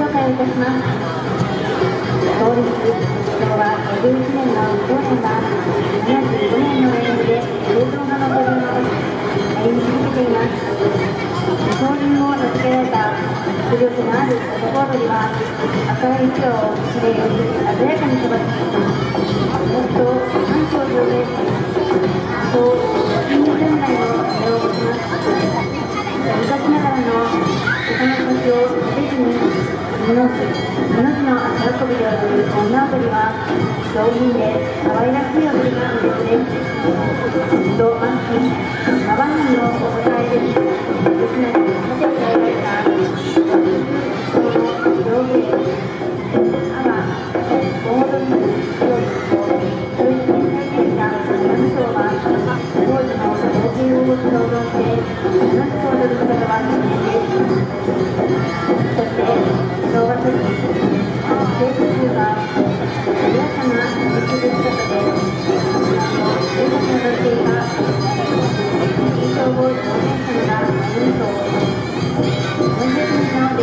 紹介いたします。創立昭和51年の当年は75年の連続で映像が残りの歩み続けてい。ます当人を名付けられた迫力のある男踊りは赤い。衣装をきれい。鮮やかに飛ばしもっと反響上でこの命の足運びで踊る女踊りは上品で可愛らしい踊りなんですね。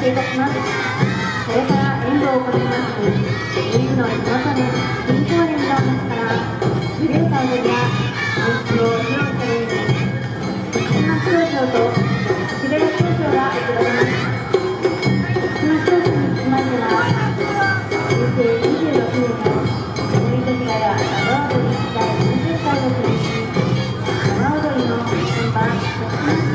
収穫しますそれから演舞を行いますリーグの地元で新公園の中から無料祭でや演出を披露されます福島工場とがられます